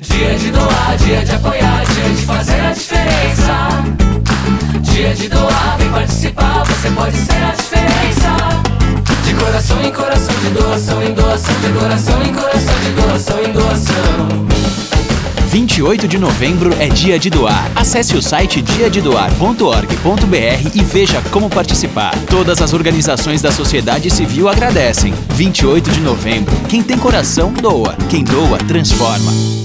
Dia de doar, dia de apoiar, dia de fazer a diferença. Dia de doar, vem participar, você pode ser a diferença. De coração em coração, de doação em doação, de coração em coração, de doação em doação. 28 de novembro é dia de doar. Acesse o site diadedoar.org.br e veja como participar. Todas as organizações da sociedade civil agradecem. 28 de novembro. Quem tem coração, doa. Quem doa, transforma.